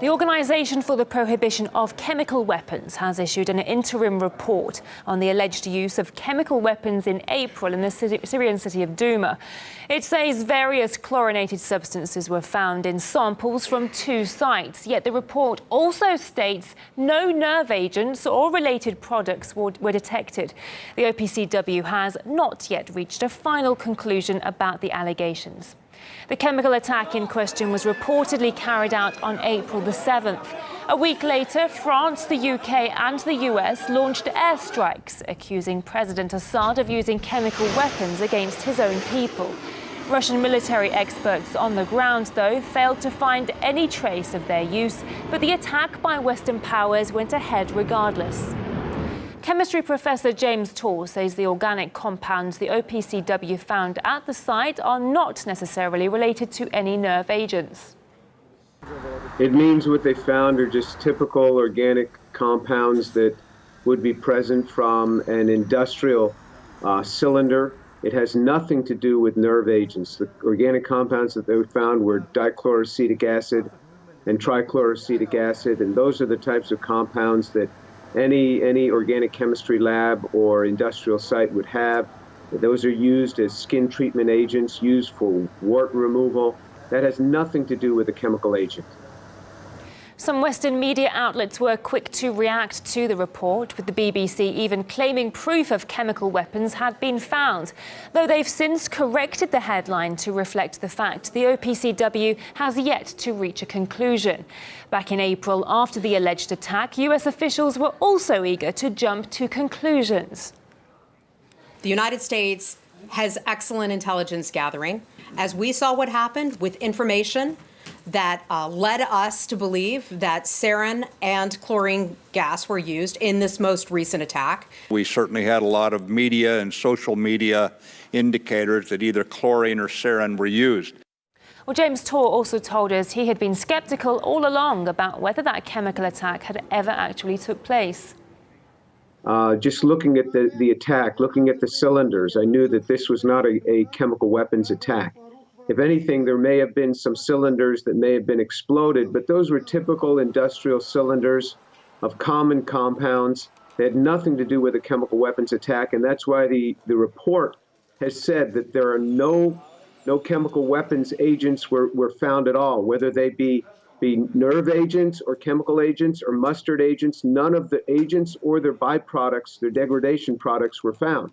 The Organisation for the Prohibition of Chemical Weapons has issued an interim report on the alleged use of chemical weapons in April in the Syrian city of Douma. It says various chlorinated substances were found in samples from two sites, yet the report also states no nerve agents or related products were, were detected. The OPCW has not yet reached a final conclusion about the allegations. The chemical attack in question was reportedly carried out on April the 7th. A week later, France, the UK and the US launched airstrikes, accusing President Assad of using chemical weapons against his own people. Russian military experts on the ground, though, failed to find any trace of their use, but the attack by Western powers went ahead regardless. Chemistry professor James Tour says the organic compounds the OPCW found at the site are not necessarily related to any nerve agents. It means what they found are just typical organic compounds that would be present from an industrial uh, cylinder. It has nothing to do with nerve agents. The organic compounds that they found were dichloroacetic acid and trichloroacetic acid, and those are the types of compounds that any, any organic chemistry lab or industrial site would have. Those are used as skin treatment agents, used for wart removal. That has nothing to do with a chemical agent. Some Western media outlets were quick to react to the report, with the BBC even claiming proof of chemical weapons had been found, though they've since corrected the headline to reflect the fact the OPCW has yet to reach a conclusion. Back in April, after the alleged attack, US officials were also eager to jump to conclusions. The United States has excellent intelligence gathering. As we saw what happened with information that uh, led us to believe that sarin and chlorine gas were used in this most recent attack. We certainly had a lot of media and social media indicators that either chlorine or sarin were used. Well, James Tour also told us he had been skeptical all along about whether that chemical attack had ever actually took place. Uh, just looking at the, the attack, looking at the cylinders, I knew that this was not a, a chemical weapons attack. If anything, there may have been some cylinders that may have been exploded, but those were typical industrial cylinders of common compounds. They had nothing to do with a chemical weapons attack, and that's why the, the report has said that there are no no chemical weapons agents were, were found at all, whether they be be nerve agents or chemical agents or mustard agents, none of the agents or their byproducts, their degradation products were found.